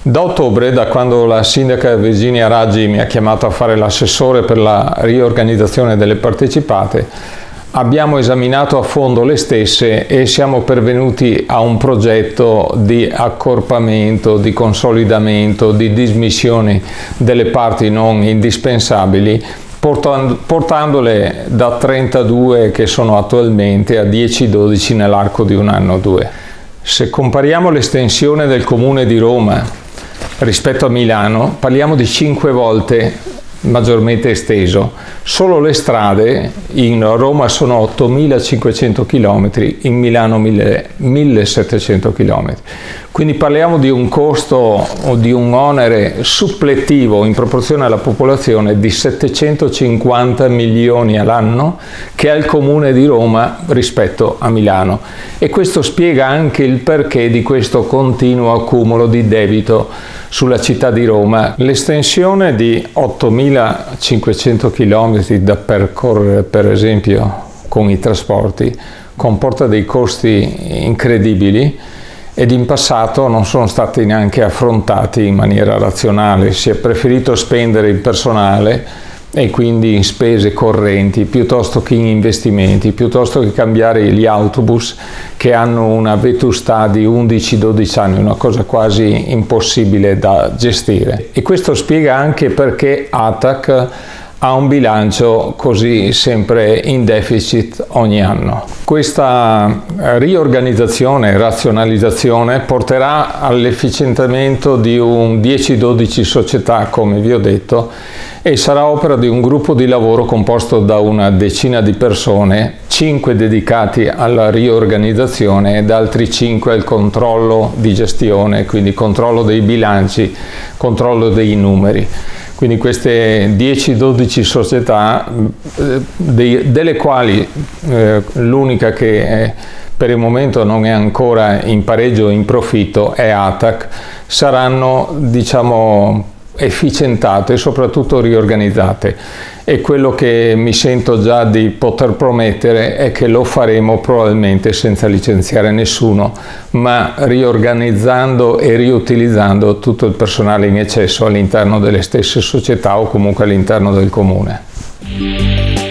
Da ottobre, da quando la sindaca Virginia Raggi mi ha chiamato a fare l'assessore per la riorganizzazione delle partecipate, abbiamo esaminato a fondo le stesse e siamo pervenuti a un progetto di accorpamento, di consolidamento, di dismissione delle parti non indispensabili portandole da 32 che sono attualmente a 10-12 nell'arco di un anno o due. Se compariamo l'estensione del Comune di Roma rispetto a Milano parliamo di 5 volte maggiormente esteso. Solo le strade in Roma sono 8.500 km, in Milano 1.700 km. Quindi parliamo di un costo o di un onere suppletivo in proporzione alla popolazione di 750 milioni all'anno che ha il Comune di Roma rispetto a Milano. E questo spiega anche il perché di questo continuo accumulo di debito sulla città di Roma. L'estensione di 8.500 km da percorrere per esempio con i trasporti comporta dei costi incredibili ed in passato non sono stati neanche affrontati in maniera razionale, si è preferito spendere in personale e quindi in spese correnti piuttosto che in investimenti, piuttosto che cambiare gli autobus che hanno una vetustà di 11-12 anni, una cosa quasi impossibile da gestire. E questo spiega anche perché ATAC ha un bilancio così sempre in deficit ogni anno. Questa riorganizzazione e razionalizzazione porterà all'efficientamento di un 10-12 società, come vi ho detto, e sarà opera di un gruppo di lavoro composto da una decina di persone, 5 dedicati alla riorganizzazione ed altri 5 al controllo di gestione, quindi controllo dei bilanci, controllo dei numeri. Quindi queste 10-12 società, eh, dei, delle quali eh, l'unica che è, per il momento non è ancora in pareggio o in profitto è ATAC, saranno diciamo efficientate e soprattutto riorganizzate e quello che mi sento già di poter promettere è che lo faremo probabilmente senza licenziare nessuno ma riorganizzando e riutilizzando tutto il personale in eccesso all'interno delle stesse società o comunque all'interno del comune.